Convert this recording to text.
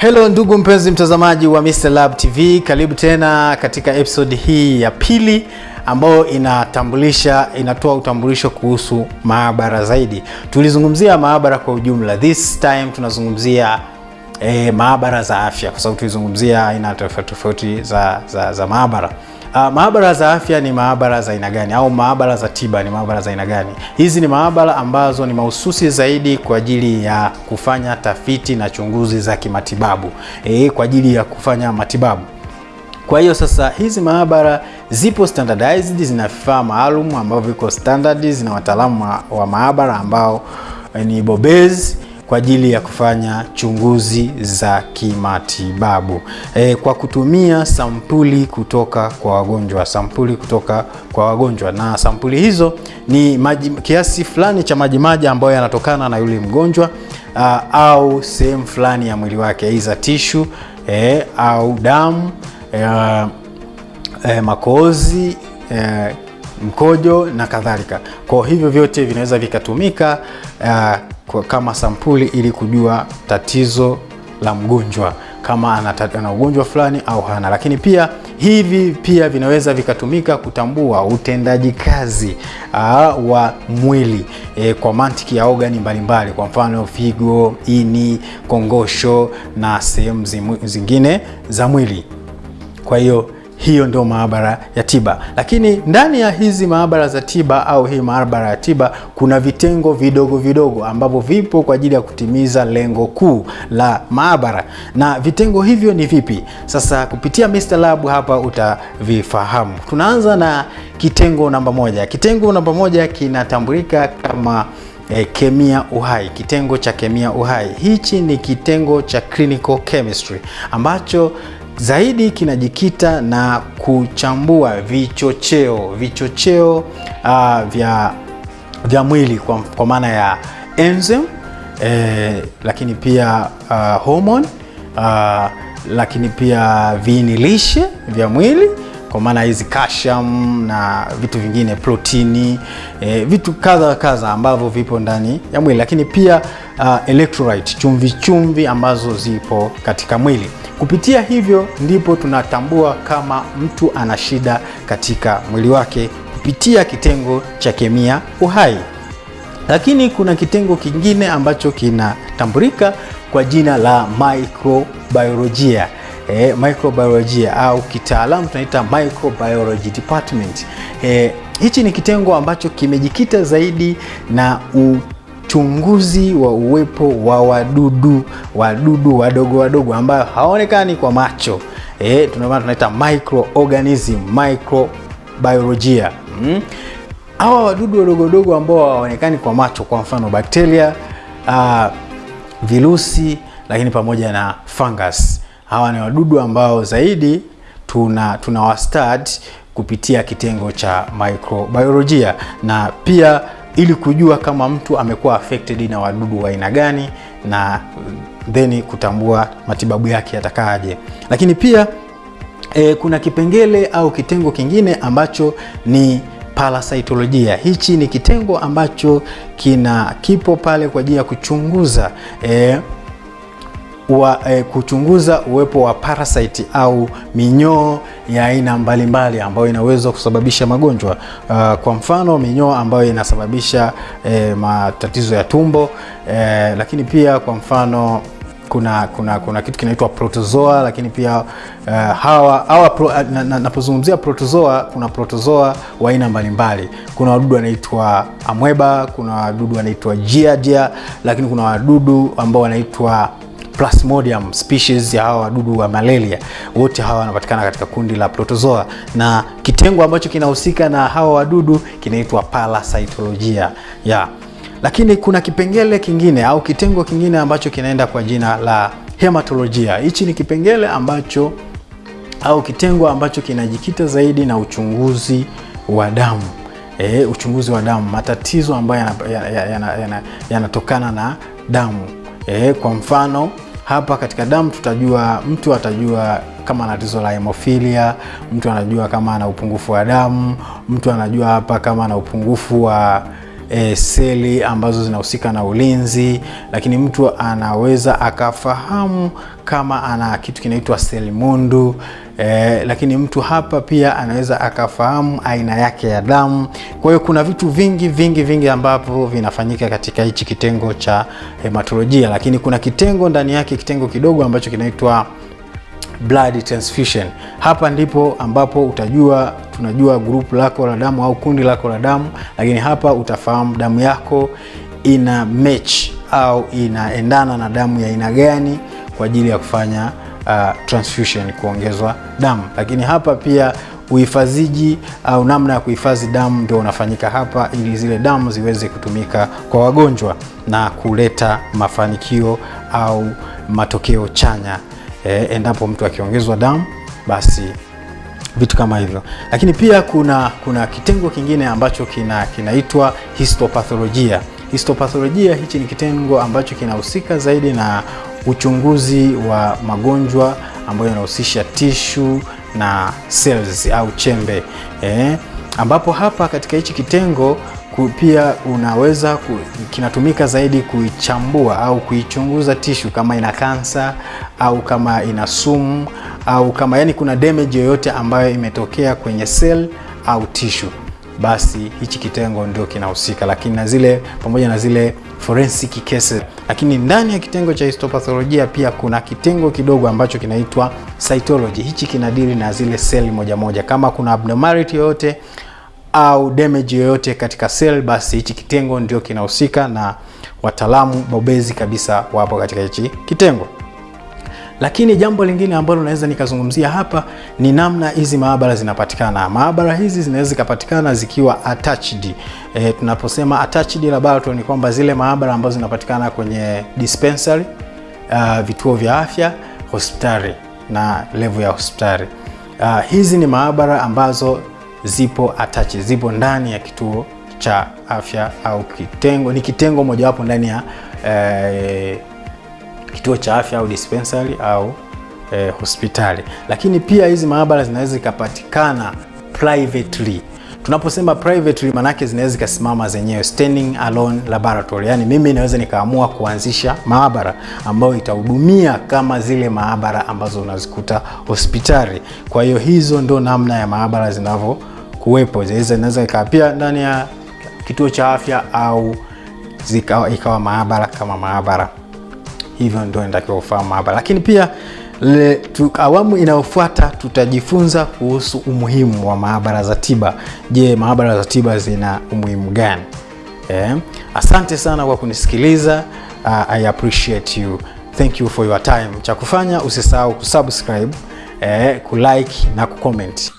Hello ndugu mpenzi mtazamaji wa Mr. Lab TV, karibu tena katika episode hii ya pili ambayo inatambulisha inatoa utambulisho kuhusu maabara zaidi. Tulizungumzia maabara kwa ujumla, this time tunazungumzia eh, maabara za afya kwa sababu tulizungumzia aina tofauti tofauti za, za, za maabara. Uh, maabara za afya ni maabara za aina gani au maabara za tiba ni maabara za aina gani? Hizi ni maabara ambazo ni mahususi zaidi kwa ajili ya kufanya tafiti na chunguzi za kimatibabu e, kwa ajili ya kufanya matibabu. Kwa hiyo sasa hizi maabara zipo standardized, zina vifaa maalum ambavyo viko standard, zina wataalamu wa, wa maabara ambao ni bobezi kwa ajili ya kufanya chunguzi za kimatibabu e, kwa kutumia sampuli kutoka kwa wagonjwa, sampuli kutoka kwa wagonjwa, na sampuli hizo ni maji, kiasi fulani cha majimaji ambayo yanatokana na yule mgonjwa a, au sehemu fulani ya mwili wake, aidha tishu e, au damu e, e, makozi e, mkojo na kadhalika. Kwa hivyo vyote vinaweza vikatumika uh, kwa kama sampuli ili kujua tatizo la mgonjwa kama ana, ugonjwa fulani au hana. Lakini pia hivi pia vinaweza vikatumika kutambua utendaji kazi aa, wa mwili e, kwa mantiki ya ogani mbalimbali, kwa mfano figo, ini, kongosho na sehemu zingine za mwili. Kwa hiyo hiyo ndio maabara ya tiba. Lakini ndani ya hizi maabara za tiba au hii maabara ya tiba kuna vitengo vidogo vidogo ambavyo vipo kwa ajili ya kutimiza lengo kuu la maabara. Na vitengo hivyo ni vipi? Sasa kupitia Mr. Lab hapa utavifahamu. Tunaanza na kitengo namba moja. Kitengo namba moja kinatambulika kama E, kemia uhai. Kitengo cha kemia uhai hichi ni kitengo cha clinical chemistry ambacho zaidi kinajikita na kuchambua vichocheo vichocheo uh, vya, vya mwili kwa, kwa maana ya enzyme eh, lakini pia uh, hormone uh, lakini pia viini lishe vya mwili kwa maana hizi calcium na vitu vingine protini eh, vitu kadha kadha ambavyo vipo ndani ya mwili, lakini pia uh, electrolyte chumvi chumvi ambazo zipo katika mwili. Kupitia hivyo ndipo tunatambua kama mtu ana shida katika mwili wake kupitia kitengo cha kemia uhai. Lakini kuna kitengo kingine ambacho kinatambulika kwa jina la microbiolojia. E, microbiolojia au kitaalamu tunaita microbiology department. E, hichi ni kitengo ambacho kimejikita zaidi na uchunguzi wa uwepo wa wadudu wadudu wadogo wadogo ambayo haonekani kwa macho. E, tunamaana tunaita microorganism microbiolojia. Mm. Hawa wadudu wadogo wadogo ambao hawaonekani kwa macho, kwa mfano bakteria, uh, virusi, lakini pamoja na fungus hawa ni wadudu ambao zaidi tuna tunawastad kupitia kitengo cha microbiolojia, na pia ili kujua kama mtu amekuwa affected na wadudu wa aina gani, na then kutambua matibabu yake yatakaaje. Lakini pia e, kuna kipengele au kitengo kingine ambacho ni parasitolojia. Hichi ni kitengo ambacho kina kipo pale kwa ajili ya kuchunguza e, wa, e, kuchunguza uwepo wa parasite au minyoo ya aina mbalimbali ambayo inaweza kusababisha magonjwa uh, kwa mfano minyoo ambayo inasababisha e, matatizo ya tumbo e, lakini pia kwa mfano kuna kuna kuna kitu kinaitwa protozoa, lakini pia uh, hawa hawa pro, napozungumzia na, na protozoa, kuna protozoa wa aina mbalimbali. Kuna wadudu wanaitwa amweba, kuna wadudu wanaitwa jiajia, lakini kuna wadudu ambao wanaitwa Plasmodium species ya hawa wadudu wa malaria. Wote hawa wanapatikana katika kundi la protozoa, na kitengo ambacho kinahusika na hawa wadudu kinaitwa parasitolojia yeah. Lakini kuna kipengele kingine au kitengo kingine ambacho kinaenda kwa jina la hematolojia. Hichi ni kipengele ambacho au kitengo ambacho kinajikita zaidi na uchunguzi wa damu e, uchunguzi wa damu, matatizo ambayo yanatokana yana, yana, yana na damu e, kwa mfano hapa katika damu tutajua, mtu atajua kama ana tatizo la hemofilia, mtu anajua kama ana upungufu wa damu, mtu anajua hapa kama ana upungufu wa e, seli ambazo zinahusika na ulinzi, lakini mtu anaweza akafahamu kama ana kitu kinaitwa seli mundu e, lakini mtu hapa pia anaweza akafahamu aina yake ya damu. Kwa hiyo kuna vitu vingi vingi vingi ambavyo vinafanyika katika hichi kitengo cha hematolojia, lakini kuna kitengo ndani yake, kitengo kidogo ambacho kinaitwa blood transfusion. Hapa ndipo ambapo utajua tunajua grupu lako la damu au kundi lako la damu, lakini hapa utafahamu damu yako ina match au inaendana na damu ya aina gani kwa ajili ya kufanya uh, transfusion, kuongezwa damu. Lakini hapa pia uhifadhiji au namna ya kuhifadhi damu ndio unafanyika hapa, ili zile damu ziweze kutumika kwa wagonjwa na kuleta mafanikio au matokeo chanya e, endapo mtu akiongezwa damu basi vitu kama hivyo. Lakini pia kuna kuna kitengo kingine ambacho kina kinaitwa histopatholojia. Histopatholojia hichi ni kitengo ambacho kinahusika zaidi na uchunguzi wa magonjwa ambayo yanahusisha tishu na cells au chembe eh, ambapo hapa katika hichi kitengo pia unaweza kinatumika zaidi kuichambua au kuichunguza tishu kama ina kansa au kama ina sumu au kama yani kuna damage yoyote ambayo imetokea kwenye cell au tishu, basi hichi kitengo ndio kinahusika, lakini na zile pamoja na zile forensic cases. Lakini ndani ya kitengo cha histopatholojia pia kuna kitengo kidogo ambacho kinaitwa cytology. Hichi kinadili na zile seli moja moja, kama kuna abnormality yoyote au damage yoyote katika cell, basi hichi kitengo ndio kinahusika na wataalamu bobezi kabisa wapo katika hichi kitengo. Lakini jambo lingine ambalo naweza nikazungumzia hapa ni namna hizi maabara zinapatikana. Maabara hizi zinaweza zikapatikana zikiwa attached. E, tunaposema attached laboratory ni kwamba zile maabara ambazo zinapatikana kwenye dispensary, uh, vituo vya afya, hospitali na level ya hospitali. Uh, hizi ni maabara ambazo zipo attached, zipo ndani ya kituo cha afya au kitengo, ni kitengo mojawapo ndani ya eh, kituo cha afya au dispensary au eh, hospitali. Lakini pia hizi maabara zinaweza zikapatikana privately. Tunaposema privately, manake zinaweza zikasimama zenyewe, standing alone laboratory. Yani mimi naweza nikaamua kuanzisha maabara ambayo itahudumia kama zile maabara ambazo unazikuta hospitali. Kwa hiyo hizo ndo namna ya maabara zinavyokuwepo. Zinaweza ikawa pia ndani ya kituo cha afya au zikawa ikawa maabara kama maabara hivyo ndio inatakiwa ufahamu hapa, Lakini pia le, tu, awamu inayofuata tutajifunza kuhusu umuhimu wa maabara za tiba. Je, maabara za tiba zina umuhimu gani? Eh, asante sana kwa kunisikiliza. Uh, I appreciate you. Thank you for your time. Cha kufanya usisahau kusubscribe, eh, kulike na kucomment.